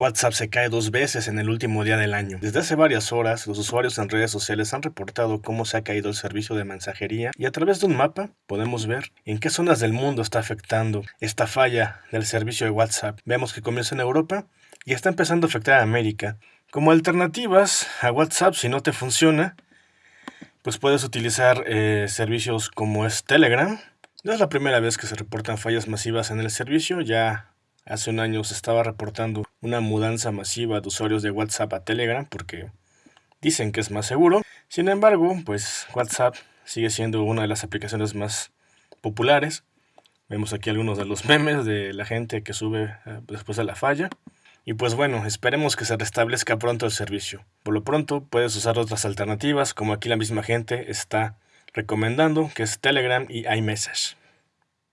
WhatsApp se cae dos veces en el último día del año. Desde hace varias horas, los usuarios en redes sociales han reportado cómo se ha caído el servicio de mensajería y a través de un mapa podemos ver en qué zonas del mundo está afectando esta falla del servicio de WhatsApp. Vemos que comienza en Europa y está empezando a afectar a América. Como alternativas a WhatsApp, si no te funciona, pues puedes utilizar eh, servicios como es Telegram. No es la primera vez que se reportan fallas masivas en el servicio, ya hace un año se estaba reportando una mudanza masiva de usuarios de WhatsApp a Telegram porque dicen que es más seguro. Sin embargo, pues WhatsApp sigue siendo una de las aplicaciones más populares. Vemos aquí algunos de los memes de la gente que sube eh, después de la falla. Y pues bueno, esperemos que se restablezca pronto el servicio. Por lo pronto puedes usar otras alternativas como aquí la misma gente está recomendando, que es Telegram y iMessage.